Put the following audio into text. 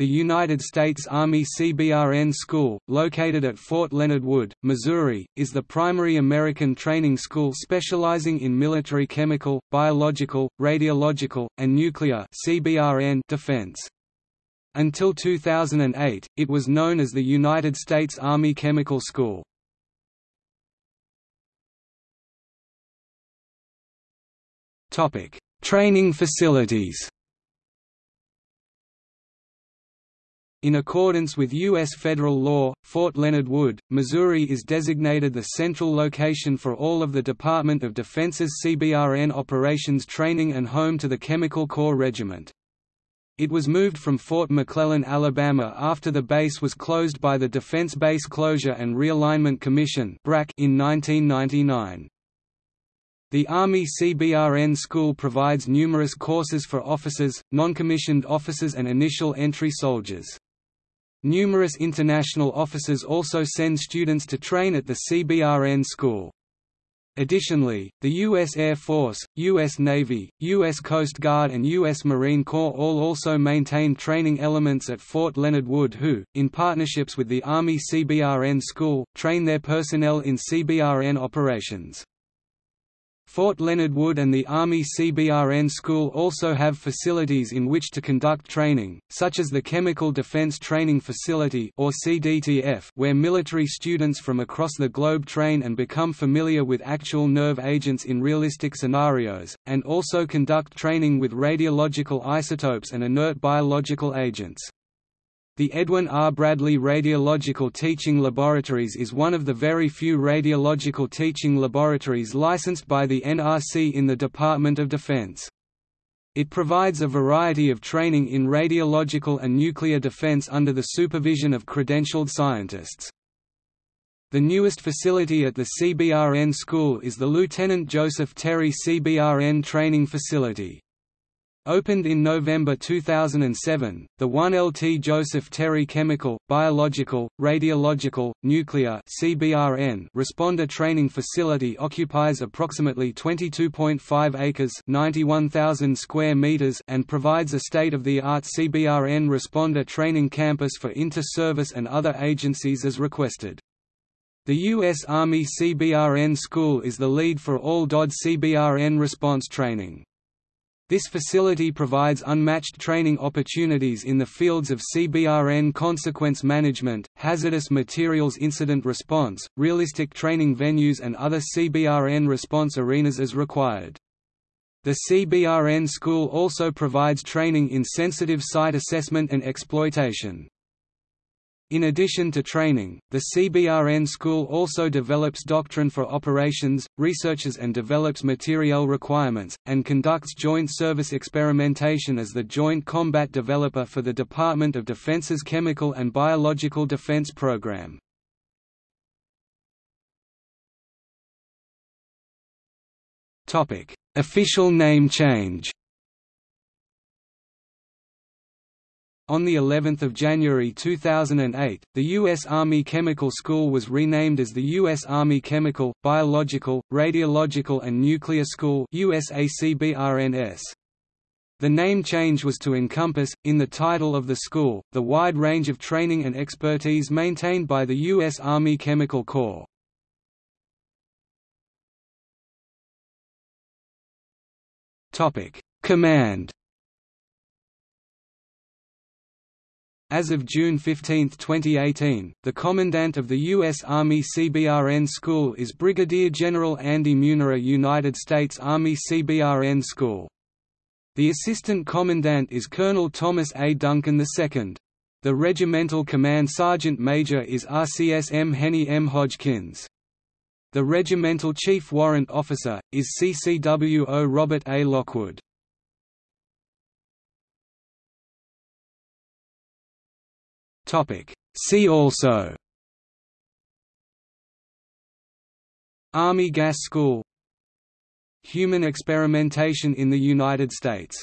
The United States Army CBRN School, located at Fort Leonard Wood, Missouri, is the primary American training school specializing in military chemical, biological, radiological, and nuclear CBRN defense. Until 2008, it was known as the United States Army Chemical School. Training facilities In accordance with U.S. federal law, Fort Leonard Wood, Missouri is designated the central location for all of the Department of Defense's CBRN operations training and home to the Chemical Corps Regiment. It was moved from Fort McClellan, Alabama after the base was closed by the Defense Base Closure and Realignment Commission in 1999. The Army CBRN School provides numerous courses for officers, non-commissioned officers and initial entry soldiers. Numerous international officers also send students to train at the CBRN school. Additionally, the U.S. Air Force, U.S. Navy, U.S. Coast Guard and U.S. Marine Corps all also maintain training elements at Fort Leonard Wood who, in partnerships with the Army CBRN School, train their personnel in CBRN operations. Fort Leonard Wood and the Army CBRN School also have facilities in which to conduct training, such as the Chemical Defense Training Facility or CDTF, where military students from across the globe train and become familiar with actual nerve agents in realistic scenarios, and also conduct training with radiological isotopes and inert biological agents. The Edwin R. Bradley Radiological Teaching Laboratories is one of the very few radiological teaching laboratories licensed by the NRC in the Department of Defense. It provides a variety of training in radiological and nuclear defense under the supervision of credentialed scientists. The newest facility at the CBRN school is the Lieutenant Joseph Terry CBRN Training Facility. Opened in November 2007, the 1LT Joseph Terry Chemical, Biological, Radiological, Nuclear (CBRN) Responder Training Facility occupies approximately 22.5 acres (91,000 square meters) and provides a state-of-the-art CBRN responder training campus for inter-service and other agencies as requested. The U.S. Army CBRN School is the lead for all DoD CBRN response training. This facility provides unmatched training opportunities in the fields of CBRN consequence management, hazardous materials incident response, realistic training venues and other CBRN response arenas as required. The CBRN school also provides training in sensitive site assessment and exploitation. In addition to training, the CBRN school also develops doctrine for operations, researches and develops materiel requirements, and conducts joint service experimentation as the Joint Combat Developer for the Department of Defense's Chemical and Biological Defense Program. Official name change On the 11th of January 2008, the U.S. Army Chemical School was renamed as the U.S. Army Chemical, Biological, Radiological and Nuclear School USACBRNS. The name change was to encompass, in the title of the school, the wide range of training and expertise maintained by the U.S. Army Chemical Corps. Command As of June 15, 2018, the Commandant of the U.S. Army CBRN School is Brigadier General Andy Munera United States Army CBRN School. The Assistant Commandant is Colonel Thomas A. Duncan II. The Regimental Command Sergeant Major is RCS M. Henny M. Hodgkins. The Regimental Chief Warrant Officer, is CCWO Robert A. Lockwood. See also. Army Gas School. Human experimentation in the United States